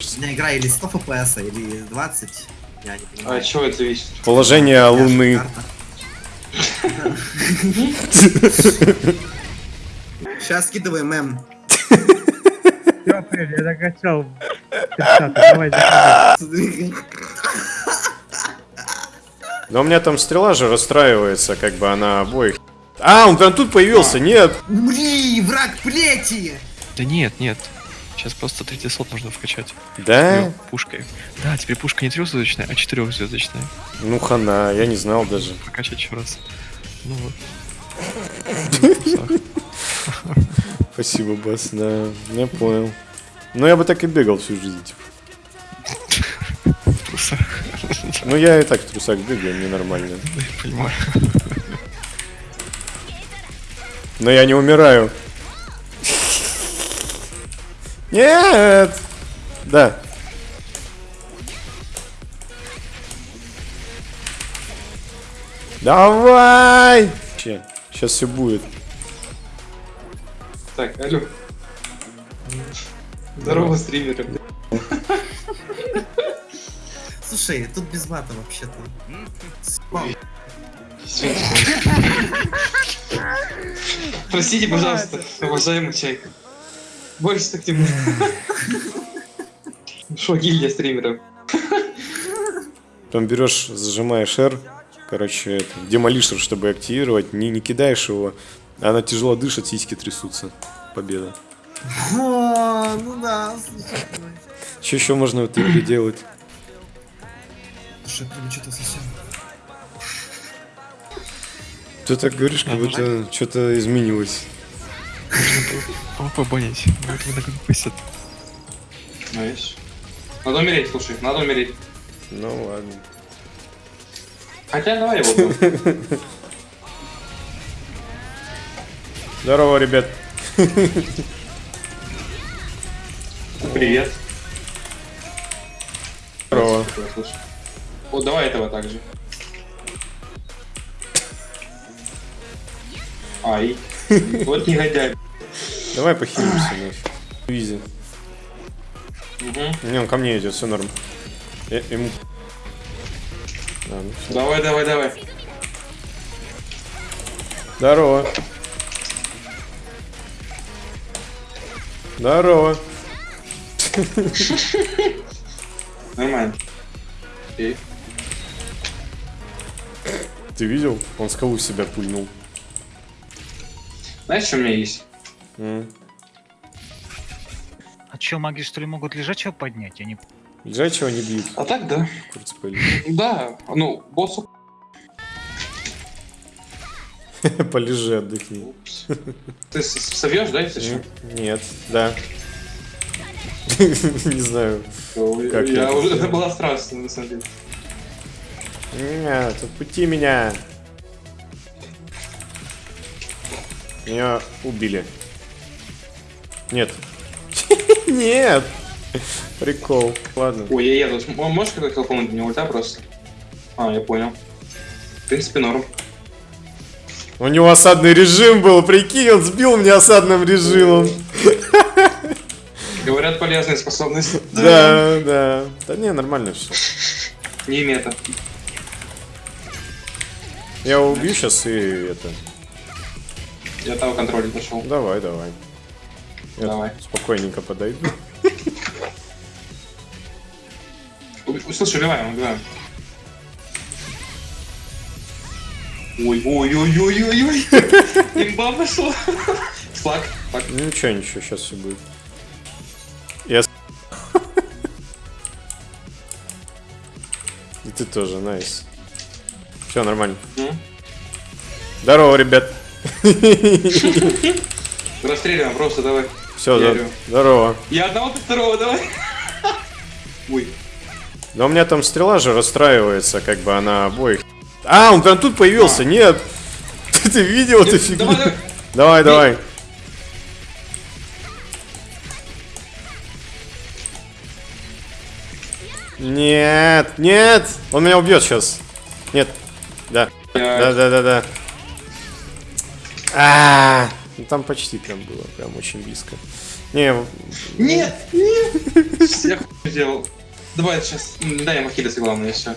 У меня игра или 100 FPS, или 20. Я не А понимаю. от чего это зависит? Положение Луны. Сейчас скидываем мем. Все, я закачал. 30 давай. Но у меня там стрела же расстраивается, как бы она обоих. А, он прям тут появился, нет. Умри, враг плети! Да нет, нет. Сейчас просто третий слот нужно вкачать. Да? Пушкой. Да, теперь пушка не трехзвездочная, а четырехзвездочная. Ну хана, я не знал даже. Прокачать еще раз. Ну вот. Спасибо, бас, да, я понял. Ну я бы так и бегал всю жизнь, типа. В трусах. Ну я и так в трусах бегаю, мне нормально. Да, я понимаю. Но я не умираю. Нет! Да. Давай! Сейчас все будет. Так, алло. Здорово, стримеры. Слушай, тут без мата вообще-то. Простите, пожалуйста, уважаемый чайка. Больше так не буду. Шо, гильдия стримеров? Потом берешь, зажимаешь R, короче, это, демолишер, чтобы активировать, не, не кидаешь его, она тяжело дышит, сиськи трясутся. Победа. О, ну да, слушай. Что еще можно в этой игре делать? Слушай, прям что-то совсем. Ты так говоришь, как будто что-то изменилось. Нужно побонить. Вот вы так выпустят. Знаешь. Надо умереть, слушай, надо умереть. Ну ладно. Хотя давай его. Здорово, ребят. Привет. Здорово. Вот давай этого также. Ай. Вот негодяй. Давай похилимся нафиг. Визи. Мгм. Не, он ко мне идет, все норм. Я ему... А, ну всё. Давай, давай, давай. Здорово. Здорово. Нормально. И? Ты видел? Он скалу себя пульнул. Знаешь, что у меня есть? М. А чё, маги что ли могут лежачего поднять? Я не... Лежачего не бьют. А так да. Курцпель. Да, ну, боссу. Полежи, отдохни. Упс. Ты совьешь, да, если что? Нет, да. Не знаю. Как я уже, было страшно, на самом деле. Нет, отпусти меня. Меня убили. Нет. Нет. Прикол. Ладно. Ой, я еду. Можешь какой хелпоинт мне ульта просто? А, я понял. В принципе, норм. У него осадный режим был, прикинь, он сбил меня осадным режимом. Говорят, полезная способность. Да, да. Да не, нормально все. Не мета. Я его убью сейчас и это. Я того контроля пошел. Давай, давай. Я Давай. спокойненько подойду. Ой, Слушай, убиваем, убиваем. Ой, ой, ой, ой, ой, ой. Имба пошла. Флаг. Флаг. Ну, Ничего, ничего, сейчас все будет. Я И ты тоже, найс. Все нормально. М? Здорово, ребят. Расстреливаем просто, давай. Все, Верю. здорово. Я одного, ты второго, давай. Ой. Но у меня там стрела же расстраивается, как бы она обоих. А, он прям тут появился, А. нет. Ты видел эту фигню? давай, давай. Давай. Нет, нет, он меня убьет сейчас. Нет, да, да, да, да, да. А, ну там почти прям было, прям очень близко. Не, Нет, нет! Я хуй сделал. Давай сейчас, дай ему хилиться, главное, все.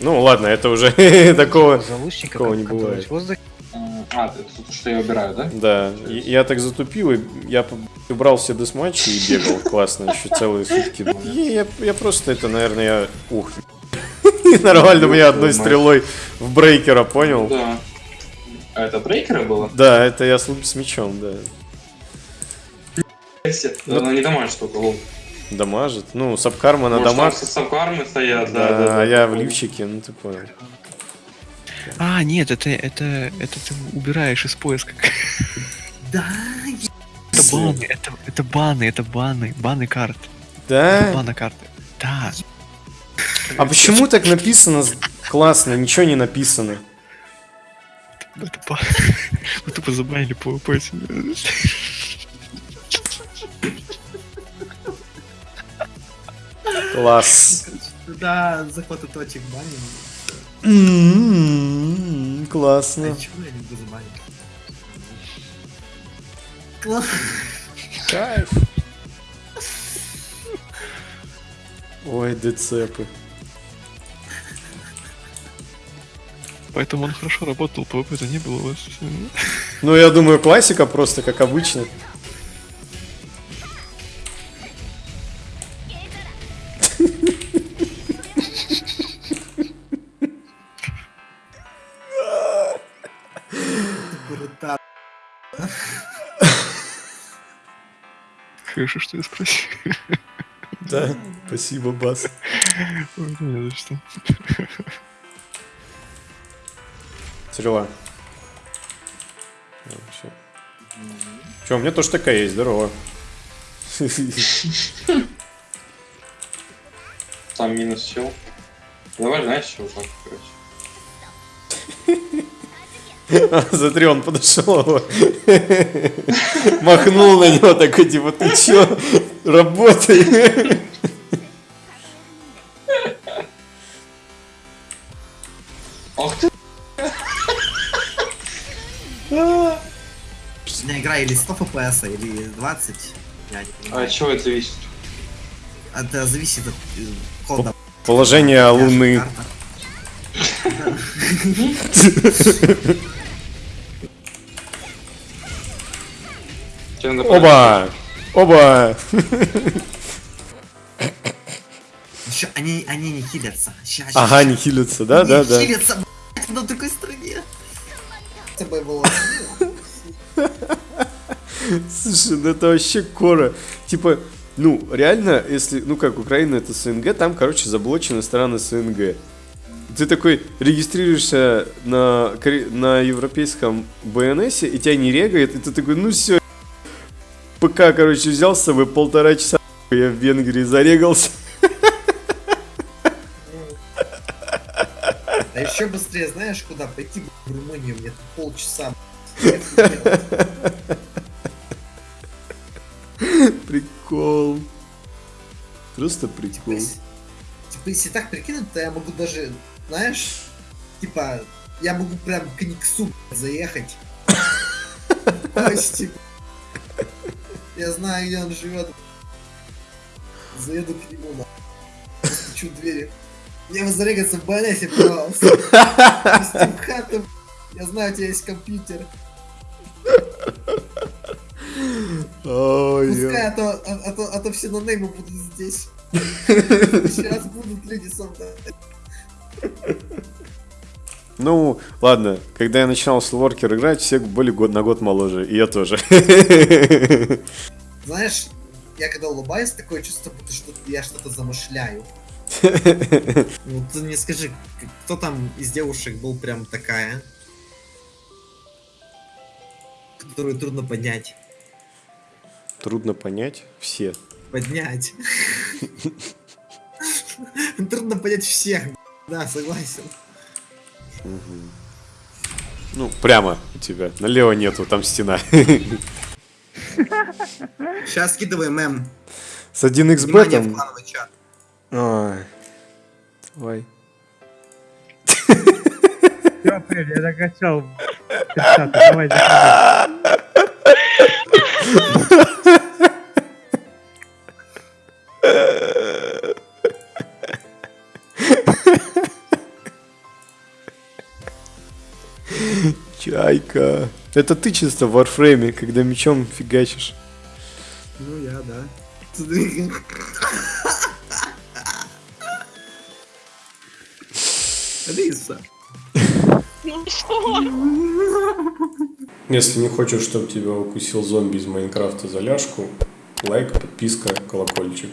ну ладно, это уже такого... Такого не бывает. А, ты тут что я убираю, да? Да, и- я так затупил, и я убрал все десматчи и бегал классно еще целые сутки. И я, я просто это, наверное, я... Ух, нормально меня одной стрелой в брейкера, понял? Да. А это брейкера было? Да, это я с, с мечом, да. Ну, Она не домашняя штука, лол. Дамажит. Ну, сабкарма на дамаг. сабкармы стоят, Да, а я в лифчике, ну ты понял. А, нет, это, это, это ты убираешь из поиска. Да, Это баны, это, это баны, это баны, баны карт. Да? Баны карты. Да. А почему так написано классно, ничего не написано? Это ба... Вы тупо забанили этим. Класс. да, захваты точек баним. М-м-м, Классно. Кайф. Ой, децепы. Поэтому он хорошо работал, ПВП-то не было у вас. Ну, я думаю, классика просто, как обычно. Хорошо, что я спросил. Да, спасибо, Бас. Ой, не за что. Стрела. Че, у меня тоже такая есть, здорово. Там минус чел. Давай, знаешь, вот так, короче. Смотри, он подошел, его, махнул на него такой, типа, ты чё, работай. Игра или 100 фпс, или 20. Я не А понимаю. от чего это зависит? Это зависит от э, кода. Положение Луны. Тебе Оба! Оба! Ещё они, они не хилятся. Ща, ща, Ага, ща. не хилятся, да, Не да, да. хилятся, блядь, на такой стране. С тобой было. Слушай, ну это вообще кора. Типа, ну, реально, если, ну как, Украина это СНГ, там, короче, заблочены страны СНГ. Ты такой регистрируешься на, на европейском БНС, и тебя не регает, и ты такой, ну все, ПК, короче, взял с собой полтора часа, я в Венгрии зарегался. А еще быстрее знаешь куда? Пойти в Румынию, мне полчаса. Просто прикол. если- Типа, если так прикинуть, то я могу даже, знаешь, типа, я могу прям к Никсу заехать. Типа, я знаю, где он живет. Заеду к нему, на. Постучу двери. Мне вы зарегаться в БНСе, пожалуйста. Хату. Я знаю, у тебя есть компьютер. Ой, Пускай, а то, а, а то, а то все нонеймы будут здесь. Сейчас будут люди со мной. Ну, ладно, когда я начинал в Slowworker играть, все были год на год моложе, и я тоже. Знаешь, я когда улыбаюсь, такое чувство, будто что я что-то замышляю. Ну, ты мне скажи, кто там из девушек был прям такая? Которую трудно поднять. Трудно понять все. Поднять. Трудно понять всех. Да, согласен. Ну, прямо у тебя. Налево нету, там стена. Сейчас скидывай мем. С 1xb Внимание в там... Ой. Все, я закачал 30 давай. Чайка. Это ты чисто в варфрейме, когда мечом фигачишь. Ну, я, да. Алиса. Если не хочешь, чтобы тебя укусил зомби из Майнкрафта за ляжку, лайк, подписка, колокольчик.